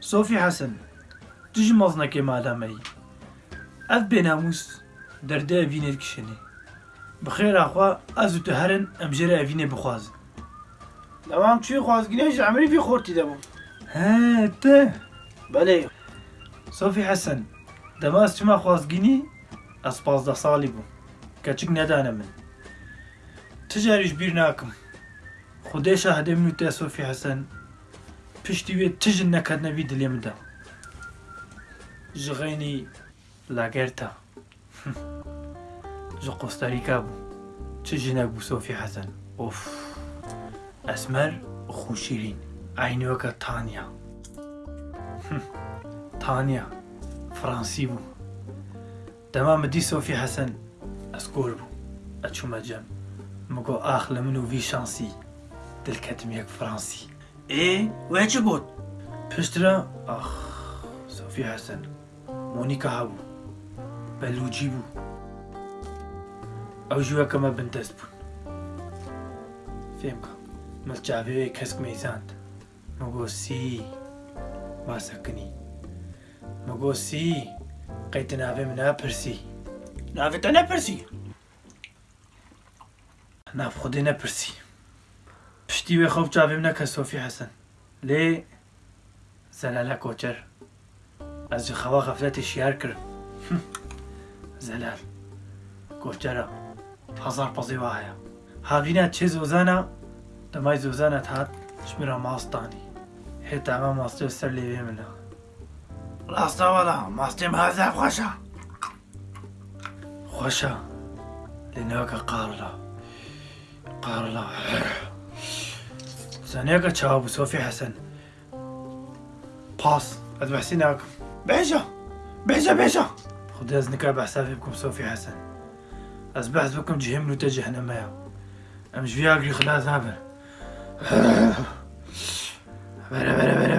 صوفی حەسن دژ مەزنەکەی مادامەی. ئەف بێناموس دەردە ئەڤینێت کشێنێ بخێراخوا ئەزوتە هەرن ئەمژێرە ئەڤینێ بخوازن لەوام توی خوازگینێژ ئەمری بی خۆرتی دەبوو؟ هەتە بەلێ. سۆفی حەسەن دەماس چما خوازگینی؟ ئەس پازدە ساڵی بوو کەچک نەدانە من. تجاریش بیر ناکەم خودێشە هەدە من و تێ سۆفی حەسەن پشتی وێ تژن نەکردنەوی دلێ مدا ژغێنی لاگەرتە ji قۆستاریکا بوو چ ژنێک بوو سۆفی حەسەن ئۆف ئەسمەر خوشیرین. ئاینەوەکە تانیا. تانیا. فڕانسی بوو دەما مدی سۆفی حەسەن ئەسکۆر بوو ئەچوومە جەم مگۆ ئاخ لە وی شانسی. دلکەتم یەک فڕانسی ايه ويش بود؟ بريسترا اخ صافي حسن مونیکا هاو بلوجي بو. او جوا كما بنتس بون فهمك مگو سی ما سکنی مگو سی قيت نافي منا برسي نافي تنا نپرسی. ناف خودی نپرسی. پشتی وێ خەڵ چاوێم نەکە سۆفی حەسەن لێ زەلالە کۆچەر ئەس خەوا غەفلەتی شیار کرد. زەلال کۆچەرە هەزار پەزی وایە هاوینە چێ زۆزانە دەمای زۆزانت هات شمرە ماستانی. هێتامە ماستێ سەر لێوێ منە ڕاستەوەڵا ماستێم هازار خۆشە خۆشە لێنەوەکە قاڕلا قاڕلا زانەیەکە سۆفی حەسەن. پاس ئەت بەحسی ناکەم بێژە بێژە بێژە. خودی ئەس نکا بەحسافی بکەم سۆفی حەسەن. ئەس بەحس بکەم جهێم نوتە جەهنەمەیە. ئەم ژویاگری خلاص نابێت بەرە بەرە بەرە.